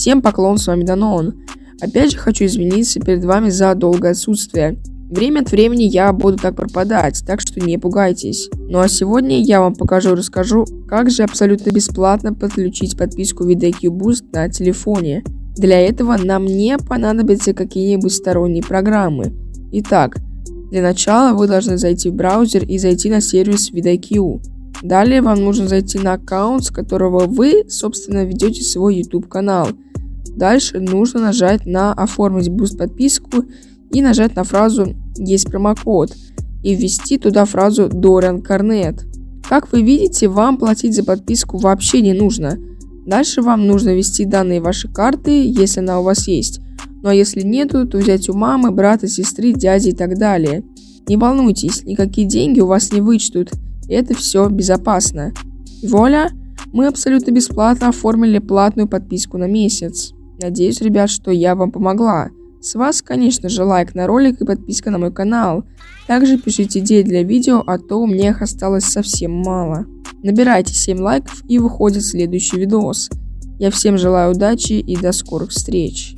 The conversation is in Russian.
Всем поклон, с вами Данон. Опять же хочу извиниться перед вами за долгое отсутствие. Время от времени я буду так пропадать, так что не пугайтесь. Ну а сегодня я вам покажу и расскажу, как же абсолютно бесплатно подключить подписку VidIQ Boost на телефоне. Для этого нам не понадобятся какие-нибудь сторонние программы. Итак, для начала вы должны зайти в браузер и зайти на сервис VidIQ. Далее вам нужно зайти на аккаунт, с которого вы, собственно, ведете свой YouTube канал. Дальше нужно нажать на «Оформить буст подписку» и нажать на фразу «Есть промокод» и ввести туда фразу Dorian Cornet. Как вы видите, вам платить за подписку вообще не нужно. Дальше вам нужно ввести данные вашей карты, если она у вас есть. Ну а если нету, то взять у мамы, брата, сестры, дяди и так далее. Не волнуйтесь, никакие деньги у вас не вычтут. Это все безопасно. И вуаля, мы абсолютно бесплатно оформили платную подписку на месяц. Надеюсь, ребят, что я вам помогла. С вас, конечно же, лайк на ролик и подписка на мой канал. Также пишите идеи для видео, а то у меня их осталось совсем мало. Набирайте 7 лайков и выходит следующий видос. Я всем желаю удачи и до скорых встреч.